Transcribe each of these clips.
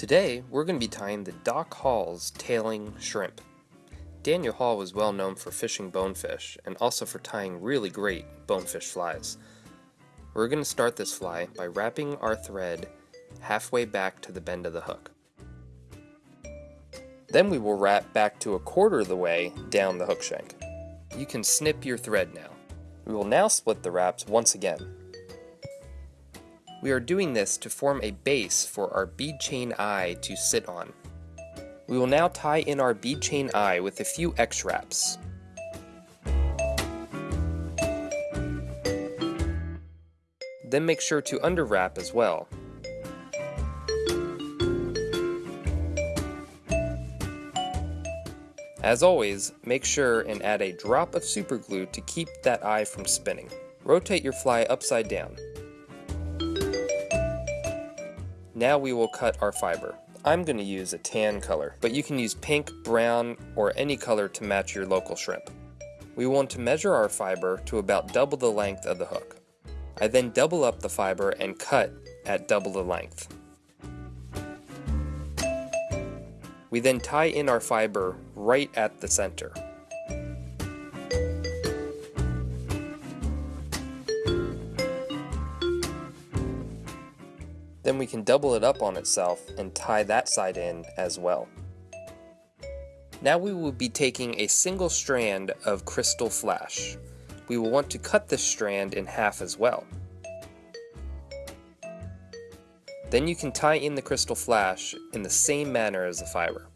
Today, we're going to be tying the Doc Hall's tailing shrimp. Daniel Hall was well known for fishing bonefish and also for tying really great bonefish flies. We're going to start this fly by wrapping our thread halfway back to the bend of the hook. Then we will wrap back to a quarter of the way down the hook shank. You can snip your thread now. We will now split the wraps once again. We are doing this to form a base for our bead chain eye to sit on. We will now tie in our bead chain eye with a few X-wraps. Then make sure to underwrap as well. As always, make sure and add a drop of superglue to keep that eye from spinning. Rotate your fly upside down. Now we will cut our fiber. I'm going to use a tan color, but you can use pink, brown, or any color to match your local shrimp. We want to measure our fiber to about double the length of the hook. I then double up the fiber and cut at double the length. We then tie in our fiber right at the center. Then we can double it up on itself and tie that side in as well. Now we will be taking a single strand of crystal flash. We will want to cut this strand in half as well. Then you can tie in the crystal flash in the same manner as the fiber.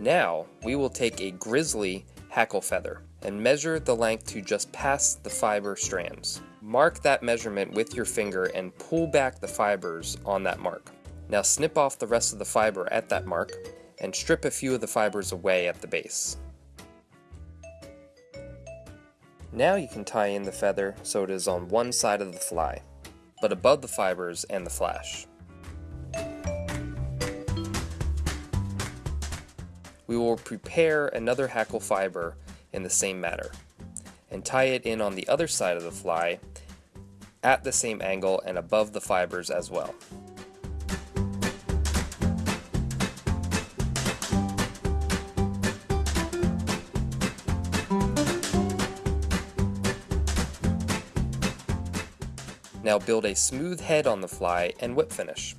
Now, we will take a grizzly hackle feather and measure the length to just past the fiber strands. Mark that measurement with your finger and pull back the fibers on that mark. Now snip off the rest of the fiber at that mark and strip a few of the fibers away at the base. Now you can tie in the feather so it is on one side of the fly, but above the fibers and the flash. We will prepare another hackle fiber in the same manner, and tie it in on the other side of the fly at the same angle and above the fibers as well. Now build a smooth head on the fly and whip finish.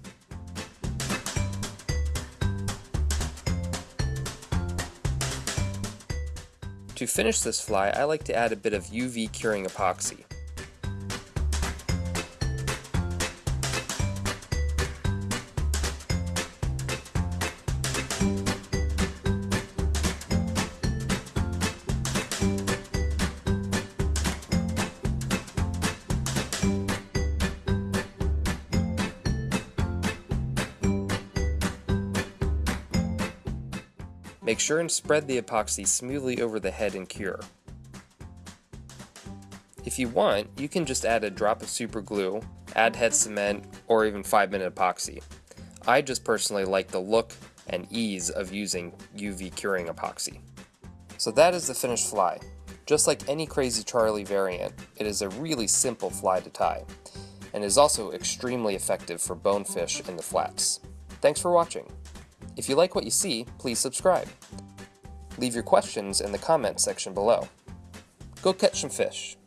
To finish this fly, I like to add a bit of UV curing epoxy. Make sure and spread the epoxy smoothly over the head and cure. If you want, you can just add a drop of super glue, add head cement, or even 5 minute epoxy. I just personally like the look and ease of using UV curing epoxy. So that is the finished fly. Just like any Crazy Charlie variant, it is a really simple fly to tie, and is also extremely effective for bonefish in the flats. Thanks for watching. If you like what you see, please subscribe. Leave your questions in the comments section below. Go catch some fish.